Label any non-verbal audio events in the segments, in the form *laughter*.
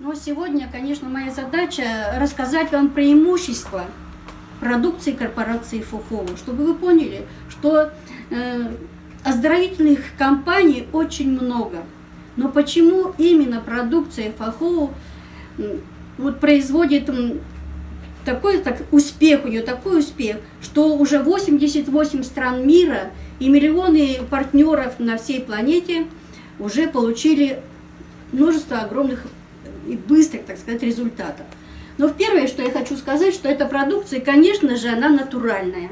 Но сегодня, конечно, моя задача рассказать вам преимущества продукции корпорации Фухова, чтобы вы поняли, что э, оздоровительных компаний очень много. Но почему именно продукция Фахоу вот, производит такой так, успех, у нее такой успех, что уже 88 стран мира и миллионы партнеров на всей планете уже получили множество огромных и быстрых, так сказать, результатов. Но первое, что я хочу сказать, что эта продукция, конечно же, она натуральная.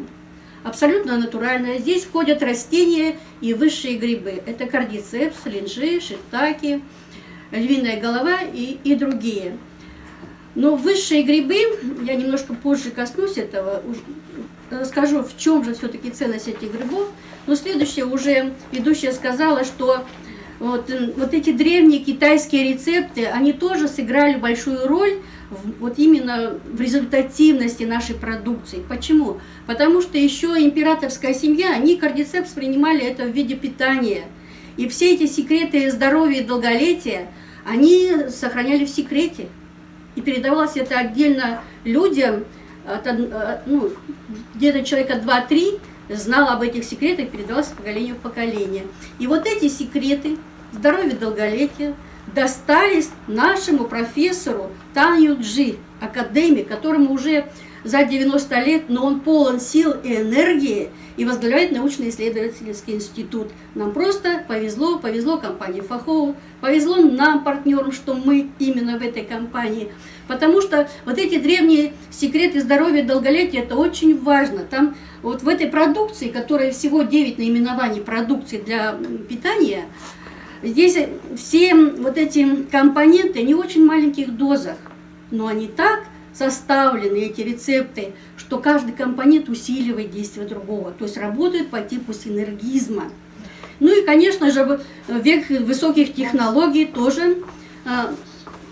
Абсолютно натуральная. Здесь входят растения и высшие грибы. Это кардицепс, линжи, шитаки, львиная голова и, и другие. Но высшие грибы, я немножко позже коснусь этого, расскажу, в чем же все-таки ценность этих грибов. Но следующее уже ведущая сказала, что вот, вот эти древние китайские рецепты, они тоже сыграли большую роль в, вот именно в результативности нашей продукции. Почему? Потому что еще императорская семья, они кардицепс принимали это в виде питания. И все эти секреты здоровья и долголетия, они сохраняли в секрете. И передавалось это отдельно людям, ну, где-то человека 2-3, знал об этих секретах, передавался поколению в поколение. И вот эти секреты здоровья долголетия достались нашему профессору Танью Джи, академик, которому уже за 90 лет, но он полон сил и энергии и возглавляет научно-исследовательский институт. Нам просто повезло, повезло компании Фахову, повезло нам, партнерам, что мы именно в этой компании. Потому что вот эти древние секреты здоровья и долголетия, это очень важно. Там вот в этой продукции, которая всего 9 наименований продукции для питания, здесь все вот эти компоненты не очень маленьких дозах, но они так составлены, эти рецепты, что каждый компонент усиливает действие другого, то есть работает по типу синергизма. Ну и, конечно же, век высоких технологий тоже э,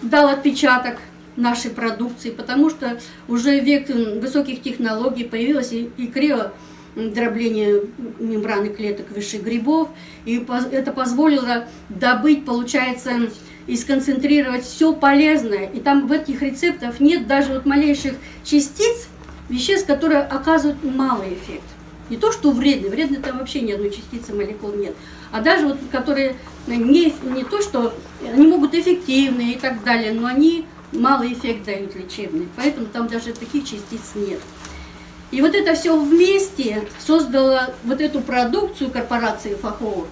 дал отпечаток нашей продукции, потому что уже век высоких технологий появилось и, и крио дробление мембраны клеток высших грибов, и это позволило добыть, получается, и сконцентрировать все полезное. И там в этих рецептах нет даже вот малейших частиц, веществ, которые оказывают малый эффект. Не то, что вредный, вредный там вообще ни одной частицы молекул нет, а даже вот которые не, не то, что они могут эффективные и так далее, но они малый эффект дают лечебный, поэтому там даже таких частиц нет. И вот это все вместе создало вот эту продукцию корпорации Фахова,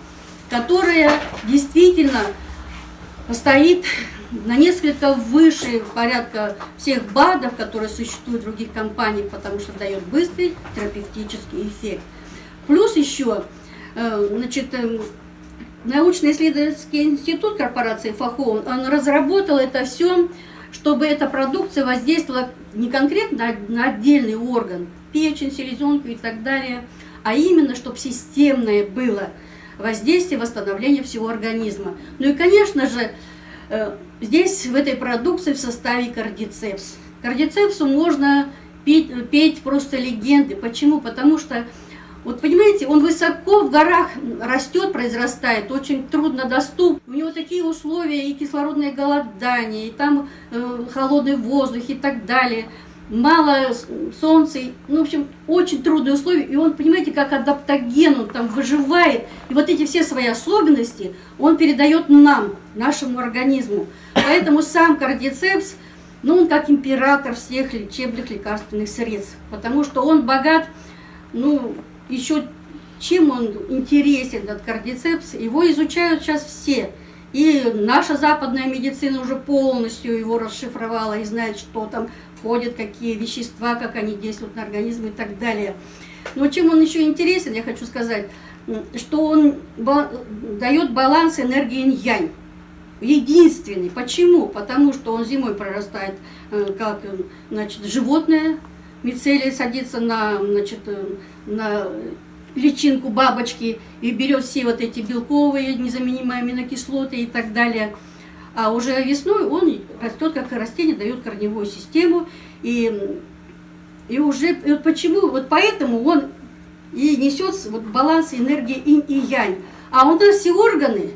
которая действительно стоит на несколько выше порядка всех БАДов, которые существуют в других компаниях, потому что дает быстрый терапевтический эффект. Плюс еще, э, значит, э, научно-исследовательский институт корпорации Фахова, он разработал это все, чтобы эта продукция воздействовала не конкретно на отдельный орган, печень, селезенку и так далее, а именно, чтобы системное было воздействие, восстановление всего организма. Ну и, конечно же, э, здесь в этой продукции в составе кардицепс. Кардицепсу можно петь, петь просто легенды. Почему? Потому что, вот понимаете, он высоко в горах растет, произрастает, очень трудно доступ. У него такие условия и кислородное голодание, и там э, холодный воздух и так далее – мало солнца, ну, в общем, очень трудные условия, и он, понимаете, как адаптоген, он там выживает, и вот эти все свои особенности он передает нам, нашему организму. Поэтому сам кардицепс, ну, он как император всех лечебных лекарственных средств, потому что он богат, ну, еще чем он интересен, этот кардицепс, его изучают сейчас все. И наша западная медицина уже полностью его расшифровала и знает, что там входят, какие вещества, как они действуют на организм и так далее. Но чем он еще интересен, я хочу сказать, что он дает баланс энергии инь-янь. Единственный. Почему? Потому что он зимой прорастает э, как значит, животное, мицелия садится на, значит, э, на личинку бабочки и берет все вот эти белковые, незаменимые аминокислоты и так далее – а уже весной он растет как растение, дает корневую систему. И, и уже и вот почему, вот поэтому он и несет вот баланс энергии инь и янь. А у нас все органы,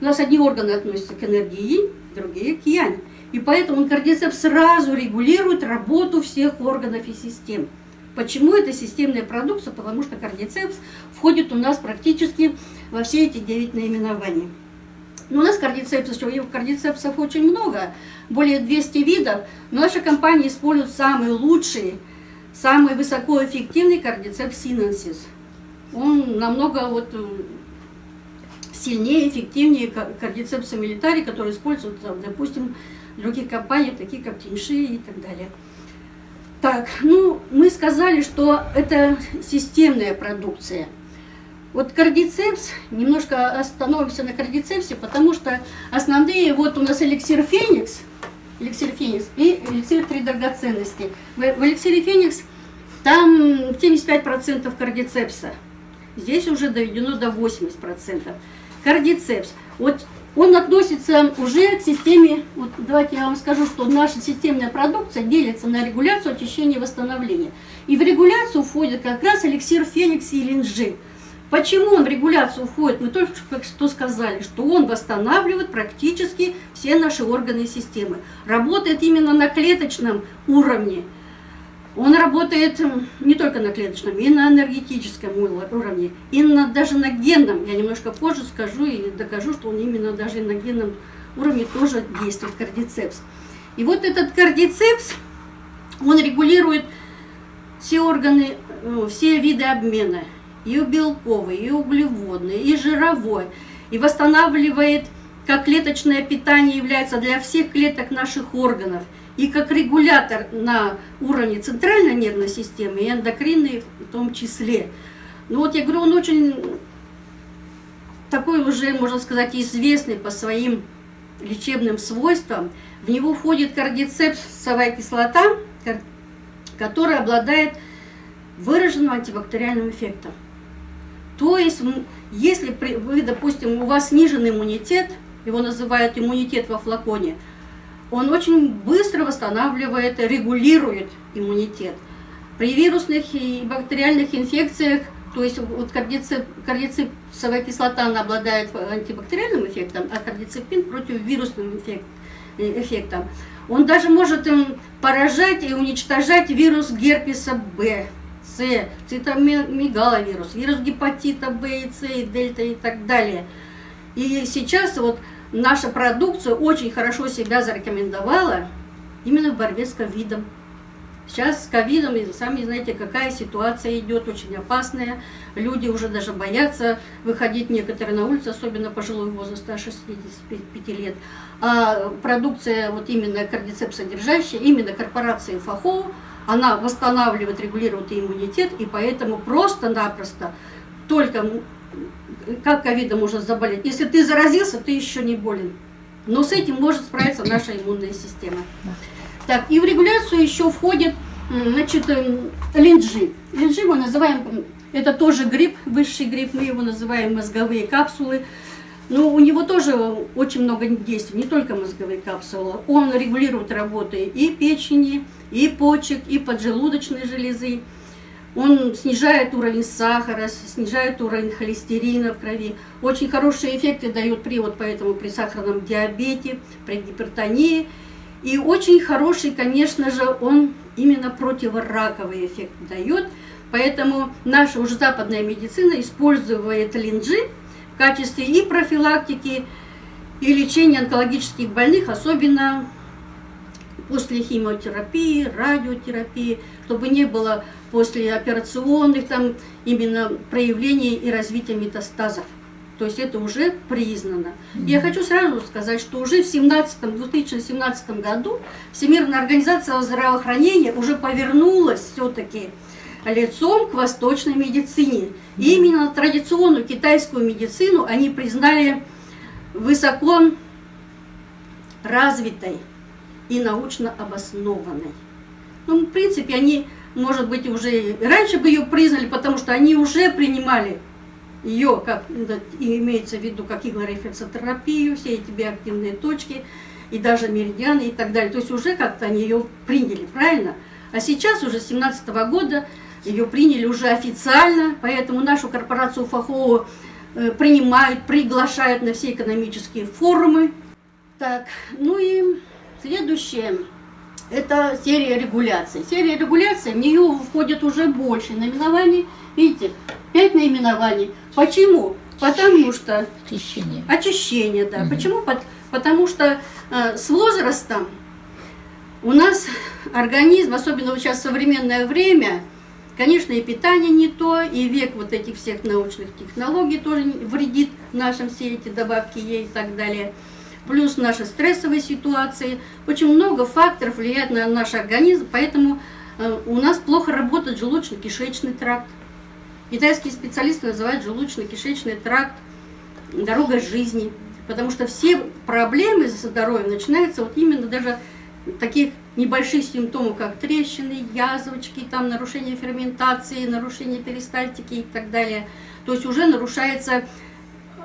у нас одни органы относятся к энергии инь, другие к янь. И поэтому кардицепс сразу регулирует работу всех органов и систем. Почему это системная продукция? Потому что кардицепс входит у нас практически во все эти девять наименований. Но у нас кардицепсов, кардицепсов очень много, более 200 видов. Но наша компания использует самые лучшие, самый высокоэффективный кардицепс синенсис. Он намного вот э, сильнее, эффективнее кардицепса милитари, который используют, допустим, других компаний, такие как Тиньши и так далее. Так, ну, мы сказали, что это системная продукция. Вот кардицепс, немножко остановимся на кардицепсе, потому что основные, вот у нас эликсир Феникс, эликсир Феникс и эликсир Три драгоценности. В, в эликсире Феникс там 75% кардицепса, здесь уже доведено до 80%. Кардицепс, вот он относится уже к системе, вот давайте я вам скажу, что наша системная продукция делится на регуляцию, очищение и восстановление. И в регуляцию входит как раз эликсир Феникс и Линджи. Почему он в регуляцию входит? Мы только что сказали, что он восстанавливает практически все наши органы и системы. Работает именно на клеточном уровне. Он работает не только на клеточном, и на энергетическом уровне, и на, даже на генном. Я немножко позже скажу и докажу, что он именно даже на генном уровне тоже действует кардицепс. И вот этот кардицепс, он регулирует все органы, э, все виды обмена, и белковый, и углеводный, и жировой, и восстанавливает, как клеточное питание является для всех клеток наших органов – и как регулятор на уровне центральной нервной системы и эндокринной в том числе. Ну вот я говорю, он очень такой уже, можно сказать, известный по своим лечебным свойствам. В него входит кардицепсовая кислота, которая обладает выраженным антибактериальным эффектом. То есть, если вы, допустим, у вас снижен иммунитет, его называют иммунитет во флаконе – он очень быстро восстанавливает, регулирует иммунитет. При вирусных и бактериальных инфекциях, то есть вот кардицеп, кардицепсовая кислота она обладает антибактериальным эффектом, а кардицепин против вирусным эффект, э, эффектом. Он даже может им поражать и уничтожать вирус герпеса Б, С, цитомегаловирус, вирус гепатита Б и С, и дельта и так далее. И сейчас вот наша продукция очень хорошо себя зарекомендовала именно в борьбе с ковидом. Сейчас с ковидом, сами знаете, какая ситуация идет, очень опасная. Люди уже даже боятся выходить некоторые на улицу, особенно пожилой возраст, 165 лет. А продукция вот именно кардицепс содержащая, именно корпорации ФАХО, она восстанавливает, регулирует иммунитет, и поэтому просто-напросто только как ковидом можно заболеть? Если ты заразился, ты еще не болен. Но с этим может справиться наша иммунная система. Так, и в регуляцию еще входит, значит, эм, линджи. Линджи мы называем, это тоже гриб, высший гриб, мы его называем мозговые капсулы. Но у него тоже очень много действий, не только мозговые капсулы. Он регулирует работы и печени, и почек, и поджелудочной железы. Он снижает уровень сахара, снижает уровень холестерина в крови. Очень хорошие эффекты дает при, вот поэтому при сахарном диабете, при гипертонии. И очень хороший, конечно же, он именно противораковый эффект дает. Поэтому наша уже западная медицина использует линджи в качестве и профилактики, и лечения онкологических больных, особенно после химиотерапии, радиотерапии, чтобы не было после операционных там именно проявлений и развития метастазов. То есть это уже признано. Я хочу сразу сказать, что уже в 17, 2017 году Всемирная организация здравоохранения уже повернулась все-таки лицом к восточной медицине. И именно традиционную китайскую медицину они признали высоко развитой и научно обоснованной. Ну, в принципе, они может быть, уже раньше бы ее признали, потому что они уже принимали ее, как имеется в виду, как иглорефлексотерапию, все эти биоактивные точки, и даже меридианы и так далее. То есть уже как-то они ее приняли, правильно? А сейчас уже с 17 -го года ее приняли уже официально, поэтому нашу корпорацию ФАХО э, принимают, приглашают на все экономические форумы. Так, ну и Следующее – это серия регуляции. Серия регуляции, в нее входит уже больше наименований. Видите, пять наименований. Почему? Потому что... Очищение. Очищение, да. Угу. Почему? Потому что э, с возрастом у нас организм, особенно вот сейчас в современное время, конечно, и питание не то, и век вот этих всех научных технологий тоже вредит нашим все эти добавки ей и так далее. Плюс наши стрессовые ситуации. Очень много факторов влияет на наш организм, поэтому э, у нас плохо работает желудочно-кишечный тракт. Китайские специалисты называют желудочно-кишечный тракт дорогой жизни, потому что все проблемы со здоровьем начинаются вот именно даже таких небольших симптомов, как трещины, язвочки, там нарушение ферментации, нарушение перистальтики и так далее. То есть уже нарушается,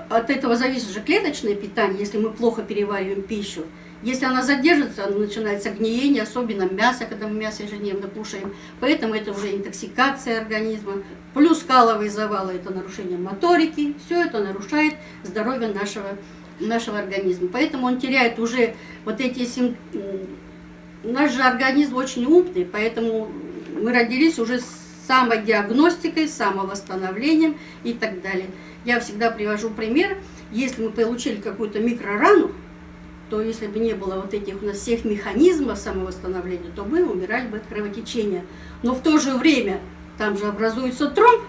от этого зависит же клеточное питание, если мы плохо перевариваем пищу. Если она задержится, начинается гниение, особенно мясо, когда мы мясо ежедневно кушаем. Поэтому это уже интоксикация организма. Плюс каловые завалы – это нарушение моторики. Все это нарушает здоровье нашего, нашего организма. Поэтому он теряет уже вот эти симптомы. Наш же организм очень умный, поэтому мы родились уже с самодиагностикой, самовосстановлением и так далее. Я всегда привожу пример. Если мы получили какую-то микрорану, то если бы не было вот этих у нас всех механизмов самовосстановления, то мы умирали бы от кровотечения. Но в то же время там же образуется тромб,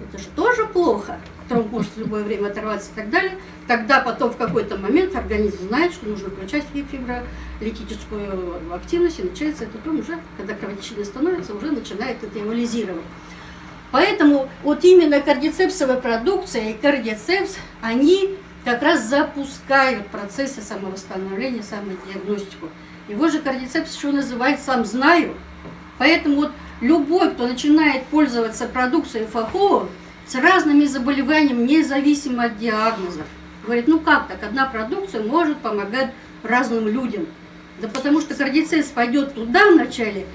это же тоже плохо. Тромб может в любое время оторваться и так далее. Тогда потом в какой-то момент организм знает, что нужно включать фибролитическую активность, и начинается этот тромб уже, когда кровотечение становится, уже начинает это эмолизировать. Поэтому вот именно кардицепсовая продукция и кардицепс, они как раз запускают процессы самовосстановления, самодиагностику. Его же кардицепс еще называют «сам знаю». Поэтому вот любой, кто начинает пользоваться продукцией ФАХО с разными заболеваниями, независимо от диагнозов, говорит, ну как так, одна продукция может помогать разным людям. Да потому что кардицепс пойдет туда вначале,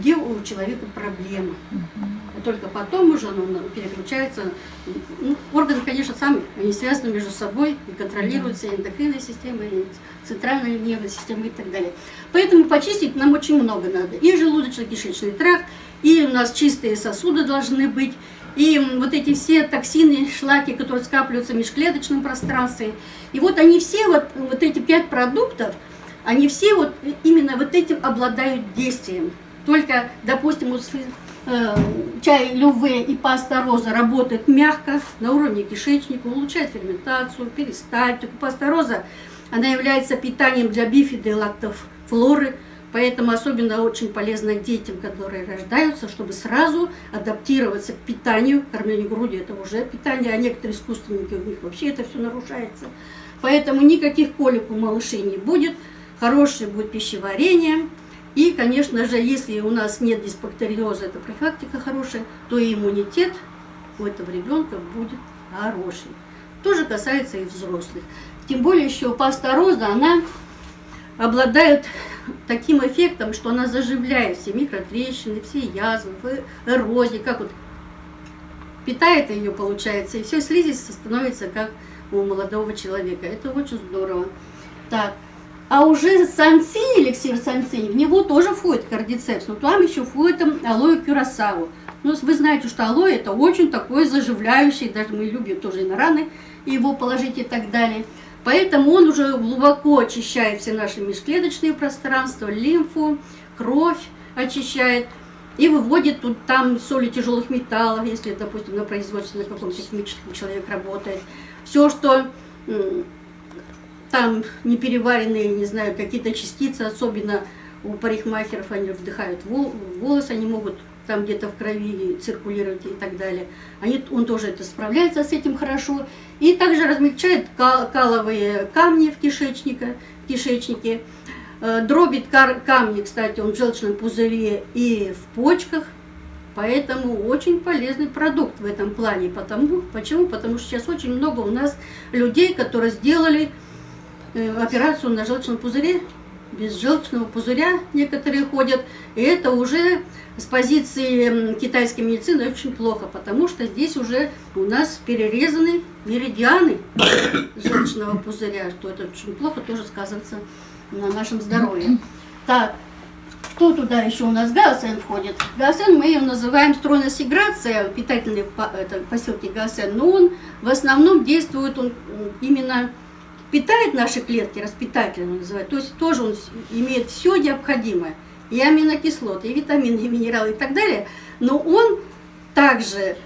где у человека проблема. А только потом уже он переключается. Ну, органы, конечно, сами, они связаны между собой и контролируются и эндокринной системой, и центральной нервной системой и так далее. Поэтому почистить нам очень много надо. И желудочно-кишечный тракт, и у нас чистые сосуды должны быть, и вот эти все токсины, шлаки, которые скапливаются в межклеточном пространстве. И вот они все, вот, вот эти пять продуктов, они все вот именно вот этим обладают действием. Только, допустим, э, чай люве и паста роза работает мягко на уровне кишечника, улучшает ферментацию, перистальтику. Паста роза, она является питанием для бифиды и лактофлоры, поэтому особенно очень полезна детям, которые рождаются, чтобы сразу адаптироваться к питанию. Кормление груди – это уже питание, а некоторые искусственники, у них вообще это все нарушается. Поэтому никаких колик у малышей не будет, хорошее будет пищеварение – и, конечно же, если у нас нет дисбактериоза, это профилактика хорошая, то и иммунитет у этого ребенка будет хороший. Тоже касается и взрослых. Тем более еще паста роза, она обладает таким эффектом, что она заживляет все микротрещины, все язвы, эрозии, как вот питает ее, получается, и все слизистое становится как у молодого человека. Это очень здорово. Так, а уже санцинь, эликсир санцинь, в него тоже входит кардицепс, но там еще входит алоэ кюрасау. Ну, вы знаете, что алоэ это очень такой заживляющий, даже мы любим тоже и на раны его положить и так далее. Поэтому он уже глубоко очищает все наши межклеточные пространства, лимфу, кровь очищает и выводит тут там соли тяжелых металлов, если, допустим, на производстве на каком-то химическом человек работает. Все, что там непереваренные, не знаю, какие-то частицы, особенно у парикмахеров, они вдыхают волосы, они могут там где-то в крови циркулировать и так далее. Они, он тоже это справляется с этим хорошо. И также размягчает кал каловые камни в, кишечнике, в кишечнике. Э, дробит камни, кстати, он в желчном пузыре и в почках. Поэтому очень полезный продукт в этом плане. Потому, почему? Потому что сейчас очень много у нас людей, которые сделали операцию на желчном пузыре. Без желчного пузыря некоторые ходят. И это уже с позиции китайской медицины очень плохо, потому что здесь уже у нас перерезаны меридианы *coughs* желчного пузыря, что это очень плохо тоже сказывается на нашем здоровье. Так, что туда еще у нас гаосен входит? Гаосен мы ее называем стройность играция, питательный это, поселке гаосен, но он в основном действует, он именно питает наши клетки, распитательно называют, то есть тоже он имеет все необходимое, и аминокислоты, и витамины, и минералы, и так далее, но он также,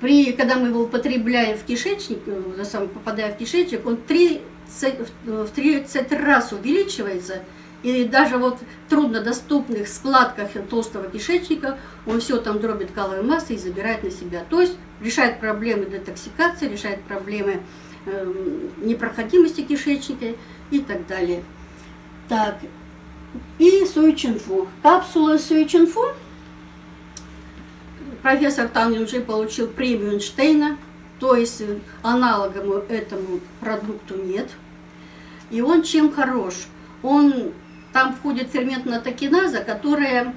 при, когда мы его употребляем в кишечник, э, сам попадая в кишечник, он 30, в 30 раз увеличивается, и даже вот в труднодоступных складках толстого кишечника он все там дробит каловой массой и забирает на себя. То есть решает проблемы детоксикации, решает проблемы непроходимости кишечника и так далее. Так, и суичинфу. Капсула суичинфу. Профессор Тан Юнжи получил премию Эйнштейна, то есть аналогом этому продукту нет. И он чем хорош? Он там входит ферментная токиназа, которая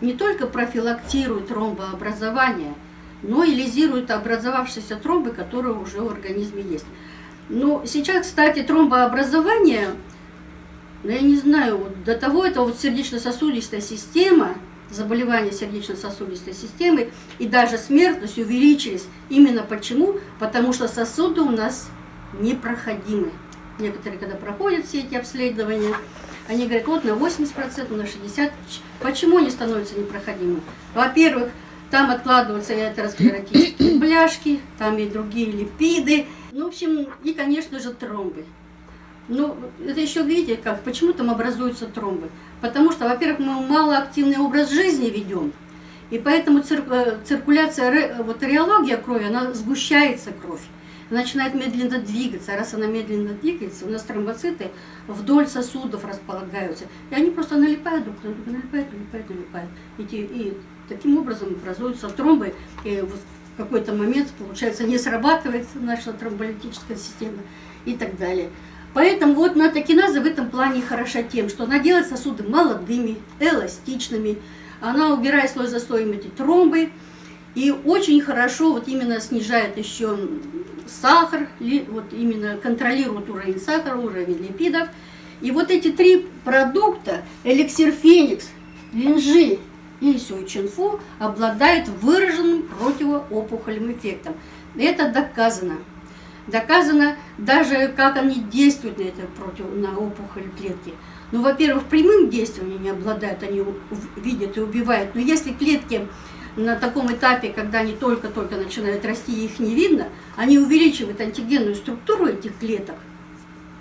не только профилактирует тромбообразование, но и лизирует образовавшиеся тромбы, которые уже в организме есть. Но сейчас, кстати, тромбообразование, ну, я не знаю, вот до того это вот сердечно-сосудистая система, заболевания сердечно-сосудистой системы и даже смертность увеличились. Именно почему? Потому что сосуды у нас непроходимы. Некоторые, когда проходят все эти обследования, они говорят, вот на 80%, на 60%. Почему они становятся непроходимыми? Во-первых, там откладываются и атеросклеротические бляшки, *coughs* там и другие липиды. Ну, в общем, и, конечно же, тромбы. Ну, это еще видите, как, почему там образуются тромбы. Потому что, во-первых, мы малоактивный образ жизни ведем, и поэтому цир, э, циркуляция, вот реология крови, она сгущается кровь начинает медленно двигаться. Раз она медленно двигается, у нас тромбоциты вдоль сосудов располагаются. И они просто налипают друг на друга, налипают, налипают, налипают. И, и таким образом образуются тромбы. И в какой-то момент, получается, не срабатывает наша тромболитическая система и так далее. Поэтому вот натокиназа в этом плане хороша тем, что она делает сосуды молодыми, эластичными, она убирает слой за слоем эти тромбы, и очень хорошо вот именно снижает еще сахар, вот именно контролирует уровень сахара, уровень липидов. И вот эти три продукта, эликсир Феникс, линжи и сюйчинфу, обладают выраженным противоопухолевым эффектом. Это доказано. Доказано даже, как они действуют на, это против, на опухоль клетки. Ну, во-первых, прямым действием они не обладают, они видят и убивают. Но если клетки на таком этапе, когда они только-только начинают расти, их не видно, они увеличивают антигенную структуру этих клеток,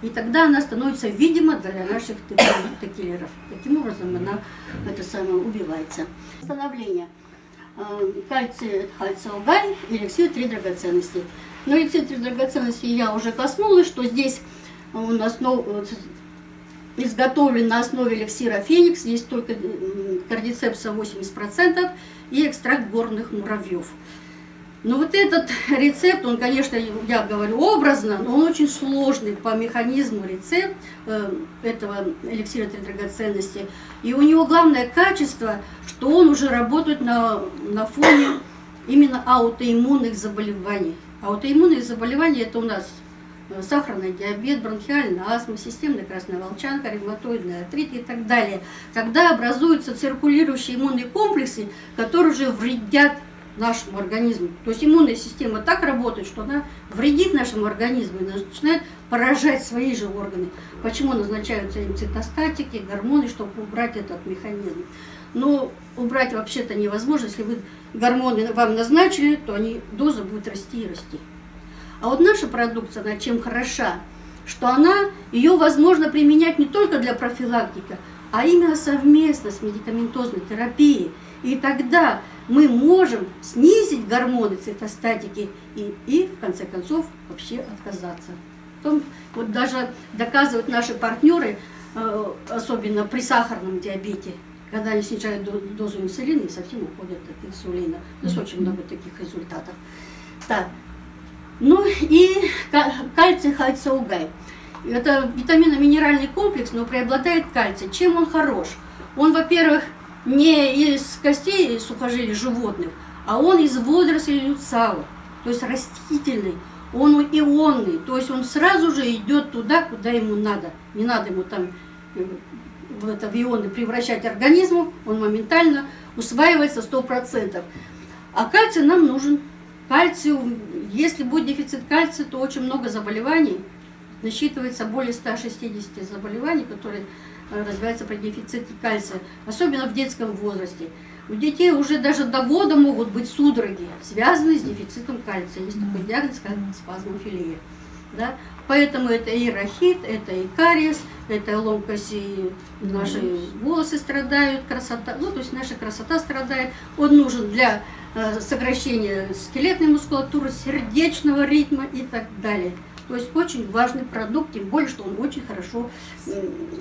и тогда она становится видима для наших текилеров. Таким образом она это самое убивается. Становление. Э, кальций хальциогай, эликсир три драгоценности. Но эликсир три драгоценности я уже коснулась, что здесь у нас изготовлен на основе эликсира Феникс, есть только кардицепса 80% и экстракт горных муравьев. Но вот этот *laughs* рецепт, он, конечно, я говорю образно, но он очень сложный по механизму рецепт э, этого эликсира три драгоценности. И у него главное качество, что он уже работает на, на фоне именно аутоиммунных заболеваний. Аутоиммунные заболевания это у нас Э, сахарный диабет, бронхиальная астма, системная красная волчанка, ревматоидный артрит и так далее. Когда образуются циркулирующие иммунные комплексы, которые уже вредят нашему организму. То есть иммунная система так работает, что она вредит нашему организму и начинает поражать свои же органы. Почему назначаются им цитостатики, гормоны, чтобы убрать этот механизм. Но убрать вообще-то невозможно. Если вы гормоны вам назначили, то они, доза будет расти и расти. А вот наша продукция, она чем хороша, что она, ее возможно применять не только для профилактики, а именно совместно с медикаментозной терапией. И тогда мы можем снизить гормоны цитостатики и, и в конце концов, вообще отказаться. Потом, вот даже доказывают наши партнеры, э, особенно при сахарном диабете, когда они снижают дозу инсулина и совсем уходят от инсулина. У нас очень много таких результатов. Так, ну и кальций хайцаугай. Это витаминно-минеральный комплекс, но преобладает кальций. Чем он хорош? Он, во-первых, не из костей сухожилий животных, а он из водорослей люцала, то есть растительный. Он ионный, то есть он сразу же идет туда, куда ему надо. Не надо ему там э, в это в ионы превращать организму, он моментально усваивается 100%. А кальций нам нужен. Кальций, если будет дефицит кальция, то очень много заболеваний. Насчитывается более 160 заболеваний, которые э, развиваются при дефиците кальция, особенно в детском возрасте. У детей уже даже до года могут быть судороги, связанные с дефицитом кальция. Есть такой диагноз, как спазмофилия. Да? Поэтому это и рахит, это и кариес, это ломкость, и наши волосы страдают, красота, ну то есть наша красота страдает. Он нужен для э, сокращения скелетной мускулатуры, сердечного ритма и так далее. То есть очень важный продукт, тем более, что он очень хорошо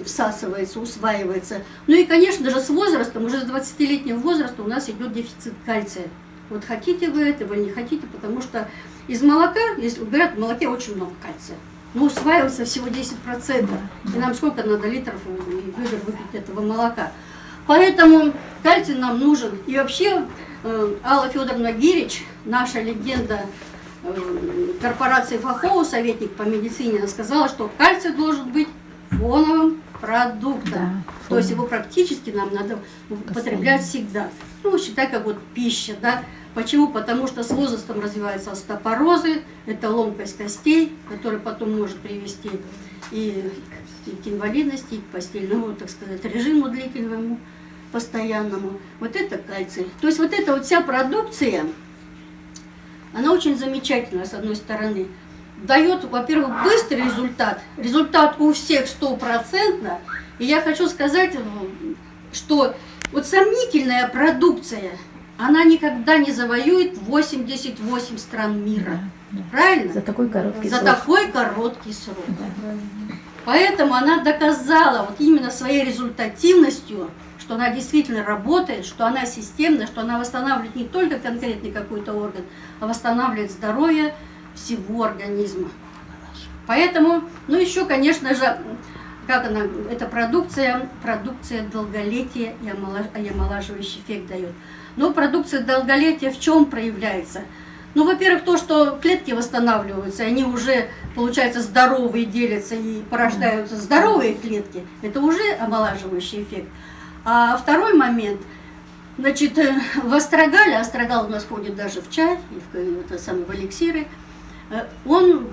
всасывается, усваивается. Ну и, конечно же, с возрастом, уже с 20-летнего возраста у нас идет дефицит кальция. Вот хотите вы этого, не хотите, потому что из молока, если говорят, в молоке очень много кальция. Но усваивается всего 10%. И нам сколько надо литров ведер выпить этого молока. Поэтому кальций нам нужен. И вообще э, Алла Федоровна Гирич, наша легенда корпорации Фахова, советник по медицине, сказала, что кальций должен быть фоновым продуктом. Да, То есть его практически нам надо употреблять всегда. Ну, считай, как вот пища, да. Почему? Потому что с возрастом развиваются остеопорозы, это ломкость костей, которая потом может привести и к инвалидности, и к постельному, так сказать, режиму длительному, постоянному. Вот это кальций. То есть вот эта вот вся продукция, она очень замечательная, с одной стороны. Дает, во-первых, быстрый результат. Результат у всех стопроцентно. И я хочу сказать, что вот сомнительная продукция, она никогда не завоюет 88 стран мира. Да, да. Правильно? За такой короткий За срок. такой короткий срок. Да. Поэтому она доказала вот именно своей результативностью, что она действительно работает, что она системная, что она восстанавливает не только конкретный какой-то орган, а восстанавливает здоровье всего организма. Поэтому, ну еще, конечно же, как она, эта продукция, продукция долголетия и омолаживающий эффект дает. Но продукция долголетия в чем проявляется? Ну, во-первых, то, что клетки восстанавливаются, они уже, получается, здоровые делятся и порождаются здоровые клетки, это уже омолаживающий эффект. А второй момент, значит, э, в астрогале, астрогал у нас входит даже в чай, и в, это самое, в эликсиры, э, он,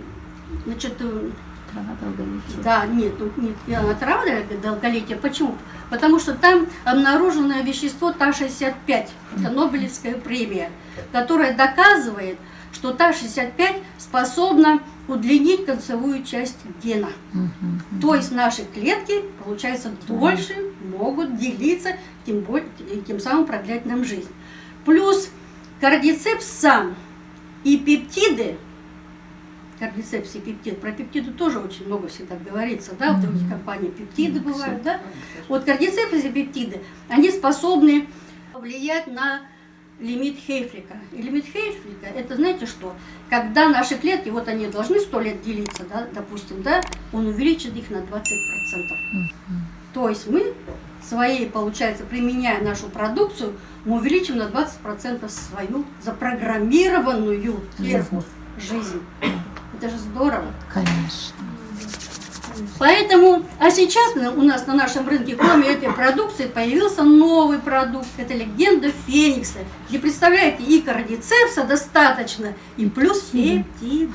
значит, э, Трава долголетия. Да, нет, ну, нет, трава долголетия. Почему? Потому что там обнаружено вещество ТА-65, это Нобелевская премия, которая доказывает, что ТА-65 способна удлинить концевую часть гена. Угу, То есть наши клетки, получается, дольше могут делиться, тем, более, тем самым продлять нам жизнь. Плюс кардицепс сам и пептиды, кардицепс и пептид, про пептиды тоже очень много всегда говорится, да, в других компаниях пептиды бывают, да. Вот кардицепс и пептиды, они способны влиять на лимит Хейфлика. И лимит Хейфлика, это знаете что? Когда наши клетки, вот они должны 100 лет делиться, да, допустим, да, он увеличит их на 20%. Mm -hmm. То есть мы своей, получается, применяя нашу продукцию, мы увеличим на 20% свою запрограммированную сверху жизнь. Это же здорово. Конечно. Поэтому, а сейчас у нас на нашем рынке, кроме этой продукции, появился новый продукт. Это легенда Феникса. И представляете, и кардицепса достаточно, и плюс пептиды.